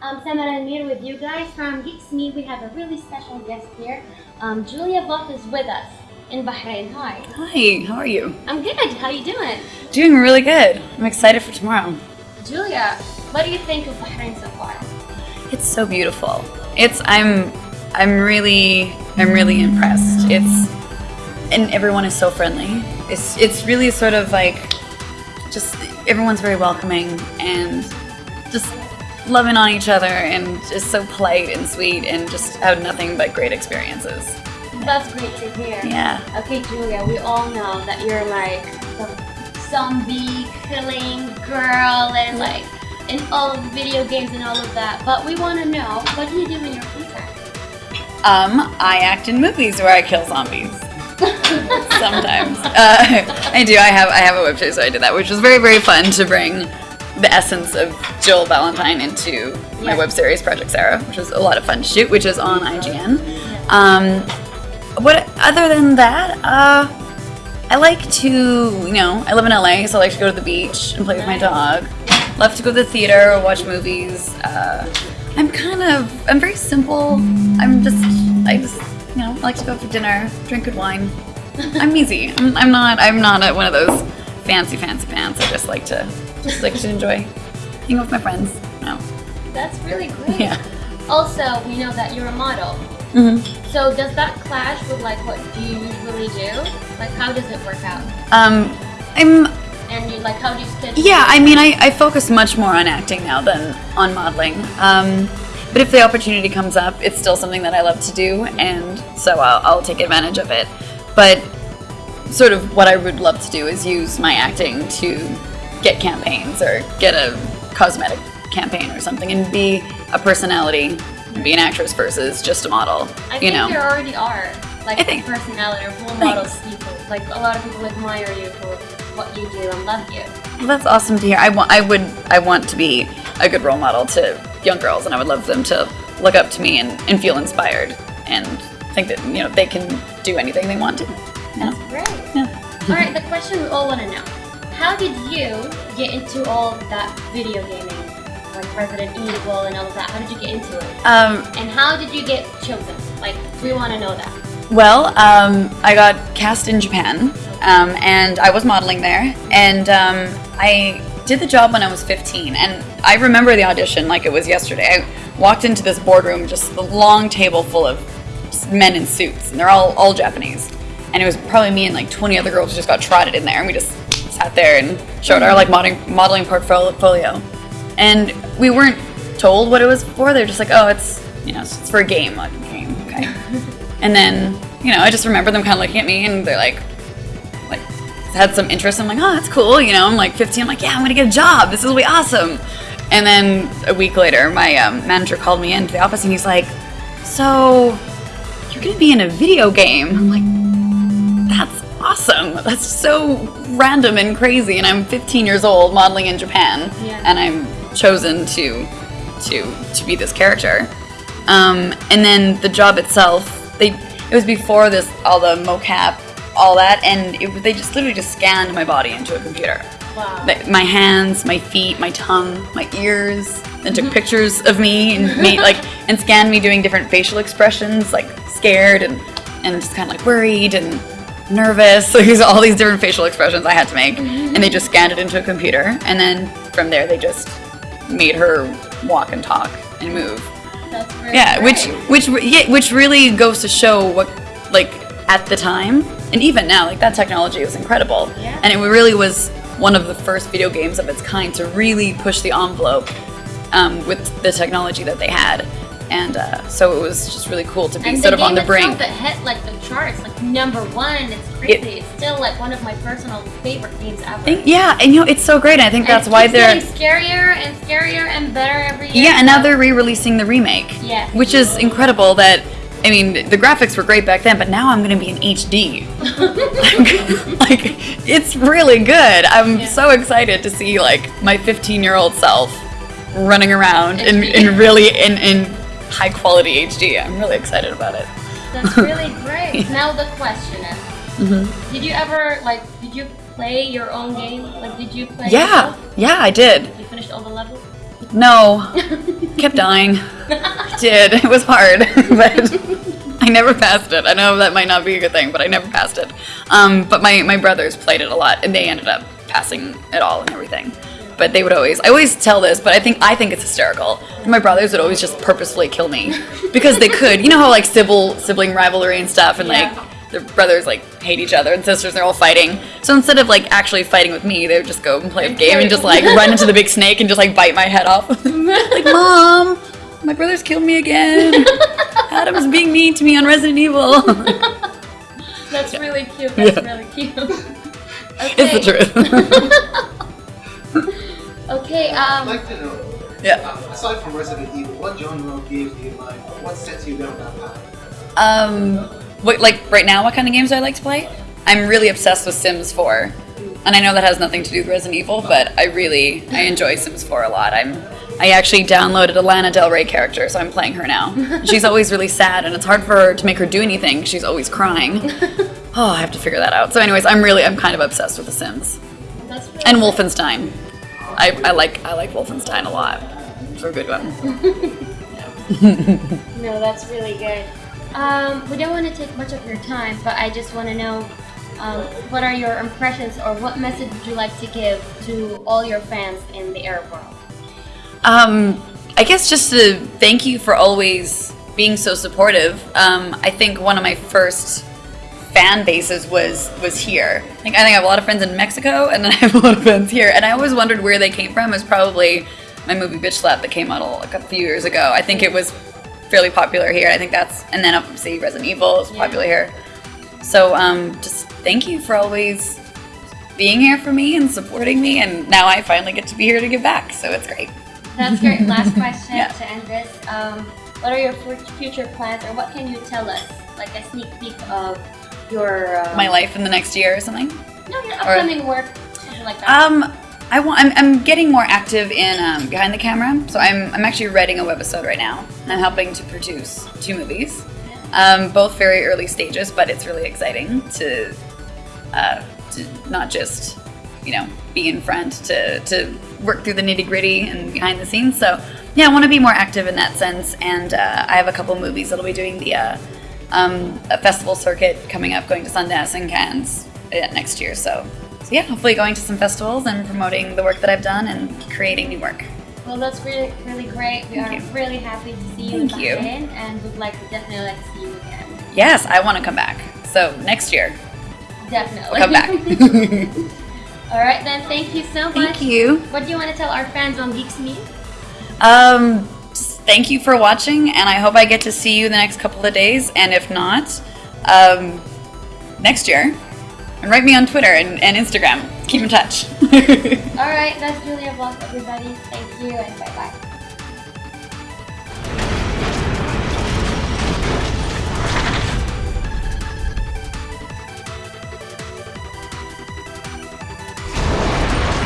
Um, Sam and Amir with you guys from Geeks Me. We have a really special guest here. Um, Julia Voth is with us in Bahrain. Hi. Hi, how are you? I'm good. How are you doing? Doing really good. I'm excited for tomorrow. Julia, what do you think of Bahrain so far? It's so beautiful. It's I'm I'm really I'm really impressed. It's and everyone is so friendly. It's it's really sort of like just everyone's very welcoming and just loving on each other and just so polite and sweet and just have nothing but great experiences. That's great to hear. Yeah. Okay, Julia, we all know that you're like the zombie killing girl and like in all of the video games and all of that. But we want to know what do you do in your free time? Um, I act in movies where I kill zombies. Sometimes uh, I do. I have I have a web show, so I did that, which was very very fun to bring the essence of Jill Valentine into my web series Project Sarah, which was a lot of fun to shoot, which is on IGN. Um, what other than that, uh, I like to you know I live in LA, so I like to go to the beach and play with my dog. Love to go to the theater watch movies. Uh, I'm kind of I'm very simple. I'm just I just you know I like to go for dinner, drink good wine. I'm easy. I'm, I'm not I'm not a, one of those fancy fancy pants. I just like to just like to enjoy hang with my friends. No. That's really great. Yeah. Also, we know that you're a model. Mm -hmm. So does that clash with like what do you usually do? Like how does it work out? Um, I'm And you like how do you schedule? Yeah, I mean, I, I focus much more on acting now than on modeling. Um, but if the opportunity comes up, it's still something that I love to do, and so I'll, I'll take advantage of it. But sort of what I would love to do is use my acting to get campaigns or get a cosmetic campaign or something and be a personality, be an actress versus just a model. I you think know? there already are. Like I think- personality or role Thanks. models people. Like a lot of people admire you for what you do and love you. Well, that's awesome to hear. I want, I would, I want to be a good role model to young girls, and I would love them to look up to me and, and feel inspired and think that you know they can do anything they want to. You know? Great. Yeah. All right, the question we all want to know: How did you get into all that video gaming, like Resident Evil and all of that? How did you get into it? Um, And how did you get chosen? Like, we want to know that. well, um, I got cast in Japan, um, and I was modeling there, and um, I did the job when I was 15, and I remember the audition like it was yesterday. I walked into this boardroom, just a long table full of men in suits, and they're all all Japanese. And it was probably me and like 20 other girls who just got trotted in there, and we just sat there and showed our like modeling modeling portfolio. And we weren't told what it was for. They're just like, oh, it's you know, it's for a game. Like, a game, okay. and then you know, I just remember them kind of looking at me, and they're like, like had some interest. I'm like, oh, that's cool. You know, I'm like 15. I'm like, yeah, I'm gonna get a job. This will be awesome. And then a week later, my um, manager called me into the office, and he's like, so you're gonna be in a video game. I'm like, that's awesome. That's so random and crazy. And I'm 15 years old, modeling in Japan, Yeah. and I'm chosen to to to be this character. Um, and then the job itself, they it was before this all the mocap, all that, and it, they just literally just scanned my body into a computer. Wow. My hands, my feet, my tongue, my ears, and took pictures of me and made like and scanned me doing different facial expressions, like scared and and just kind of like worried and nervous. So these all these different facial expressions I had to make, and they just scanned it into a computer, and then from there they just made her walk and talk and move. That's Yeah, which which yeah, which really goes to show what like at the time and even now like that technology was incredible. Yeah. And it really was one of the first video games of its kind to really push the envelope um, with the technology that they had. And uh, so it was just really cool to be and sort of on the brink. that hit like the charts, like number one. It's crazy. it's still like one of my personal favorite games ever. Think- yeah, and you know it's so great. I think And that's it why they're getting scarier and scarier and better every year. Yeah, and now they're re-releasing the remake. Yeah. Which is incredible that I mean, the graphics were great back then, but now I'm going to be in HD. like it's really good. I'm Yeah. so excited to see like my 15-year-old self running around in, HD. in really in, in high quality HD. I'm really excited about it. That's really great. Now the question is, Mm-hmm. did you ever like? Did you play your own game? Like, did you play? Yeah, yourself? yeah, I did. You finished all the levels. No, kept dying. I did. It was hard, but I never passed it. I know that might not be a good thing, but I never passed it. Um, but my, my brothers played it a lot, and they ended up passing it all and everything. But they would always, I always tell this, but I think I think it's hysterical. My brothers would always just purposefully kill me because they could. You know how like sibling sibling rivalry and stuff, and Yeah. like their brothers like hate each other and sisters they're all fighting. So instead of like actually fighting with me, they would just go and play a game and just like run into the big snake and just like bite my head off. like, mom, my brother's killed me again. Adam's being mean to me on Resident Evil. That's really cute. That's Yeah. really cute. it's the truth. Okay, I'd um, like to know, yeah. uh, aside from Resident Evil, what genre of games do you like? What sets you down that path? Um, what like right now? What kind of games do I like to play? I'm really obsessed with Sims 4, and I know that has nothing to do with Resident Evil, but I really I enjoy Sims 4 a lot. I'm I actually downloaded a Lana Del Rey character, so I'm playing her now. She's always really sad, and it's hard for her to make her do anything. She's always crying. Oh, I have to figure that out. So, anyways, I'm really I'm kind of obsessed with The Sims that's really and Wolfenstein. I, I like I like Wolfenstein a lot. It's a good one. No, that's really good. Um, we don't want to take much of your time, but I just want to know um, what are your impressions or what message would you like to give to all your fans in the Arab world? Um, I guess just to thank you for always being so supportive. Um, I think one of my first fan bases was was here. I think I think I have a lot of friends in Mexico, and then I have a lot of friends here. And I always wondered where they came from. It was probably my movie Bitch Slap that came out a, a few years ago. I think it was fairly popular here. I think that's and then obviously Resident Evil is Yeah. popular here. So um, just thank you for always being here for me and supporting me. And now I finally get to be here to give back. So it's great. That's great. Last question Yeah. to end this. Um, what are your future plans, or what can you tell us, like a sneak peek of your um, My life in the next year or something. No, your upcoming work, something like that. Um, I want. I'm, I'm getting more active in um, behind the camera. So I'm I'm actually writing a webisode right now. I'm helping to produce two movies, um, both very early stages, but it's really exciting to, uh, to not just you know be in front to to work through the nitty gritty and behind the scenes. So yeah, I want to be more active in that sense. And uh, I have a couple movies that'll be doing the uh, um, a festival circuit coming up, going to Sundance and Cannes uh, next year. So, so yeah, hopefully going to some festivals and promoting the work that I've done and creating new work. well, that's really, really great. We Thank are you. really happy to see you in Thank you. Bahrain, and would like to definitely like to see you again. Yes, I want to come back. So next year, Definitely. I'll come back. All right, then. Thank you so much. Thank you. What do you want to tell our fans on Geeks Me? Um, thank you for watching, and I hope I get to see you the next couple of days. And if not, um, next year. And write me on Twitter and, and Instagram. Keep in touch. All right, that's Julia Voth, everybody. Thank you, and bye bye.